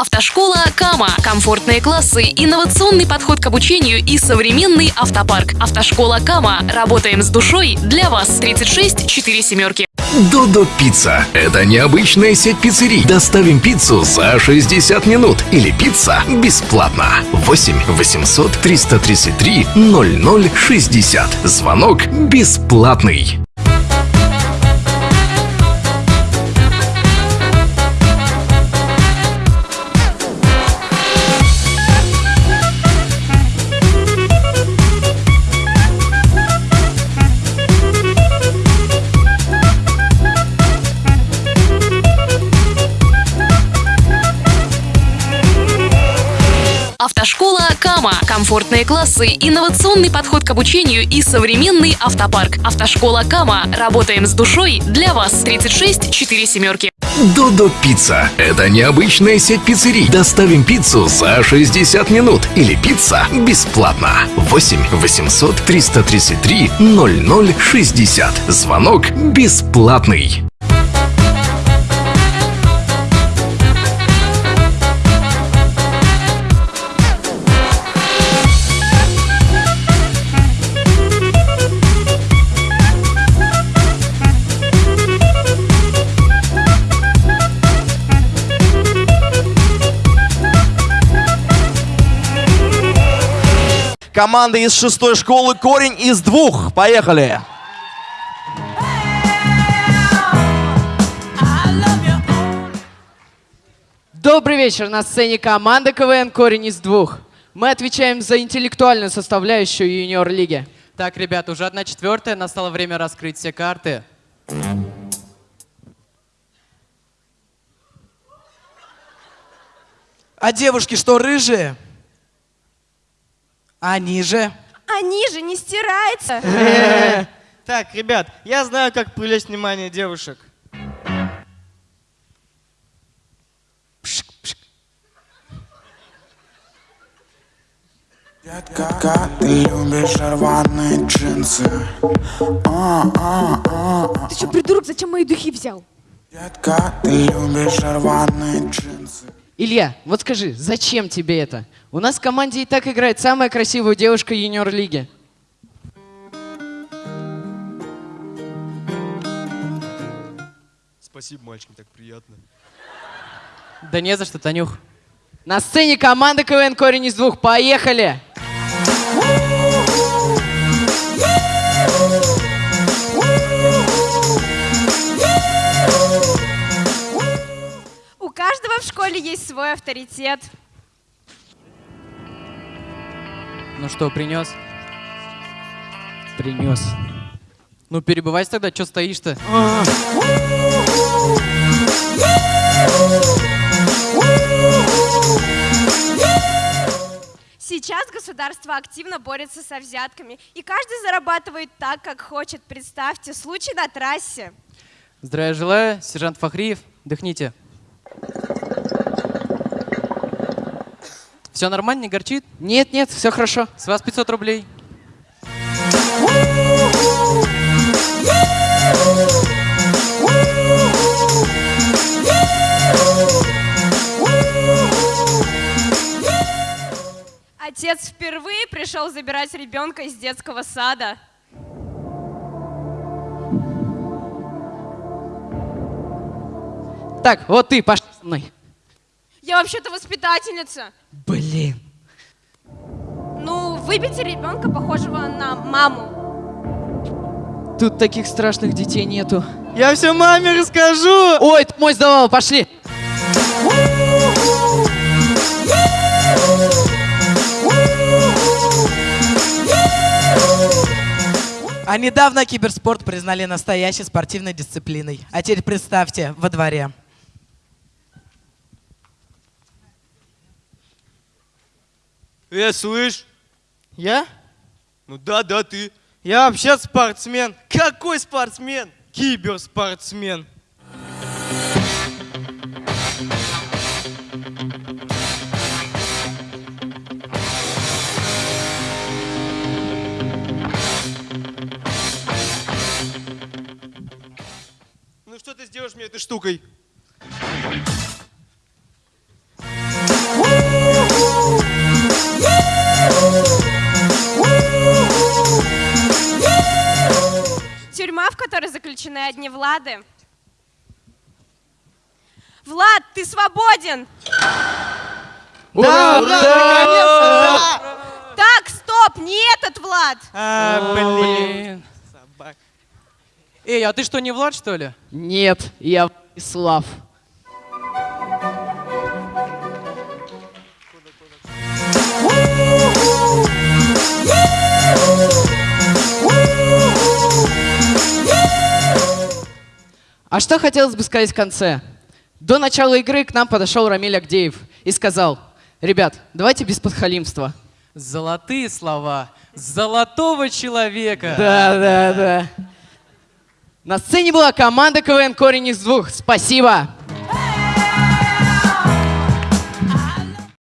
Автошкола Кама. Комфортные классы, инновационный подход к обучению и современный автопарк. Автошкола Кама. Работаем с душой для вас. 36 4 семерки. Додо Пицца. Это необычная сеть пиццерий. Доставим пиццу за 60 минут. Или пицца бесплатно. 8 800 333 0060. Звонок бесплатный. Автошкола Кама. Комфортные классы, инновационный подход к обучению и современный автопарк. Автошкола Кама. Работаем с душой для вас. 36 4 семерки. Додо Пицца. Это необычная сеть пиццерий. Доставим пиццу за 60 минут. Или пицца бесплатно. 8 800 333 0060. Звонок бесплатный. Команда из шестой школы «Корень из двух». Поехали! Добрый вечер. На сцене команда КВН «Корень из двух». Мы отвечаем за интеллектуальную составляющую юниор-лиги. Так, ребят, уже одна четвертая, настало время раскрыть все карты. А девушки что, рыжие? Они же. Они же не стирается. Так, ребят, я знаю, как привлечь внимание девушек. Детка, ты любишь рваные джинсы а, а, а, а. Ты что, придурок, зачем мои духи взял? Детка, ты любишь рваные джинсы Илья, вот скажи, зачем тебе это? У нас в команде и так играет самая красивая девушка юниор-лиги. Спасибо, мальчик, так приятно. Да не за что, Танюх. На сцене команда КВН «Корень из двух». Поехали! У каждого в школе есть свой авторитет. Ну что, принес? Принес. Ну перебывайся тогда, что стоишь-то? Сейчас государство активно борется со взятками, и каждый зарабатывает так, как хочет. Представьте, случай на трассе. Здравия желаю, сержант Фахриев. Дыхните. Все нормально, не горчит? Нет, нет, все хорошо. С вас 500 рублей. Отец впервые пришел забирать ребенка из детского сада. Так, вот ты, пошли со мной. Я вообще-то воспитательница. Блин. Ну, выбейте ребенка, похожего на маму. Тут таких страшных детей нету. Я все маме расскажу! Ой, ты мой сдавал, пошли. А недавно киберспорт признали настоящей спортивной дисциплиной. А теперь представьте, во дворе. Э, слышь? Я? Ну да, да, ты. Я вообще спортсмен. Какой спортсмен? Киберспортсмен. Ну что ты сделаешь мне этой штукой? Которой заключены одни Влады. Влад, ты свободен! Ура, ура, наконец-то! Так, стоп, не этот Влад! А, блин. Собак. Эй, а ты что, не Влад, что ли? Нет, я Владислав. А что хотелось бы сказать в конце? До начала игры к нам подошел Рамиль Агдеев и сказал, ребят, давайте без подхалимства. Золотые слова золотого человека. Да, да, да. На сцене была команда КВН «Корень из двух». Спасибо.